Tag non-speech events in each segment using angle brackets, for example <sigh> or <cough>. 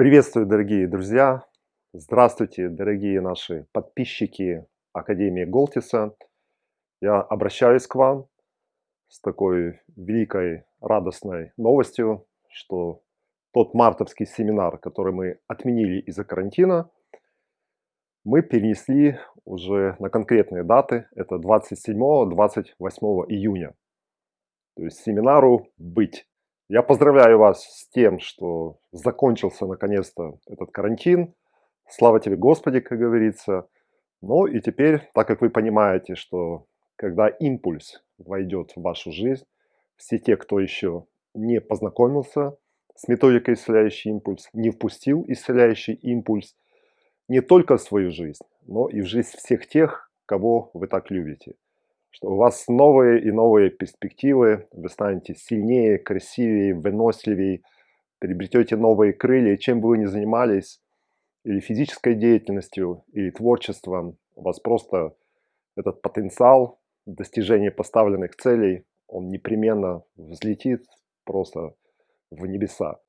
Приветствую, дорогие друзья! Здравствуйте, дорогие наши подписчики Академии Голтиса! Я обращаюсь к вам с такой великой радостной новостью, что тот мартовский семинар, который мы отменили из-за карантина, мы перенесли уже на конкретные даты. Это 27-28 июня. То есть семинару быть. Я поздравляю вас с тем, что закончился наконец-то этот карантин. Слава тебе, Господи, как говорится. Ну и теперь, так как вы понимаете, что когда импульс войдет в вашу жизнь, все те, кто еще не познакомился с методикой исцеляющий импульс, не впустил исцеляющий импульс не только в свою жизнь, но и в жизнь всех тех, кого вы так любите что у вас новые и новые перспективы, вы станете сильнее, красивее, выносливее, приобретете новые крылья, чем бы вы ни занимались, или физической деятельностью, или творчеством, у вас просто этот потенциал достижения поставленных целей, он непременно взлетит просто в небеса.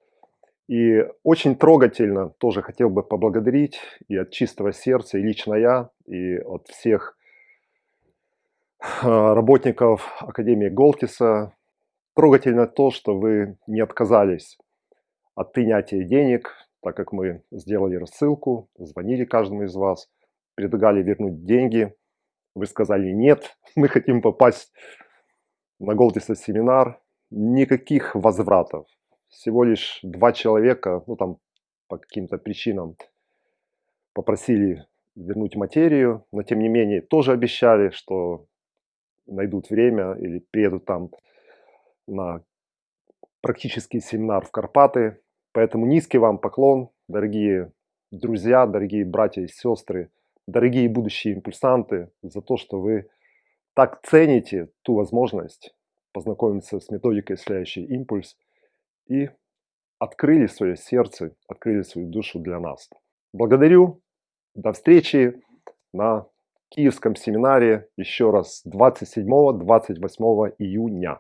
И очень трогательно тоже хотел бы поблагодарить и от чистого сердца, и лично я, и от всех работников Академии Голтиса. Трогательно то, что вы не отказались от принятия денег, так как мы сделали рассылку, звонили каждому из вас, предлагали вернуть деньги. Вы сказали нет, <laughs> мы хотим попасть на Голтиса семинар. Никаких возвратов. Всего лишь два человека, ну там по каким-то причинам попросили вернуть материю, но тем не менее тоже обещали, что найдут время или приедут там на практический семинар в Карпаты. Поэтому низкий вам поклон, дорогие друзья, дорогие братья и сестры, дорогие будущие импульсанты, за то, что вы так цените ту возможность познакомиться с методикой «Исцеляющий импульс» и открыли свое сердце, открыли свою душу для нас. Благодарю. До встречи на Киевском семинаре еще раз 27-28 июня.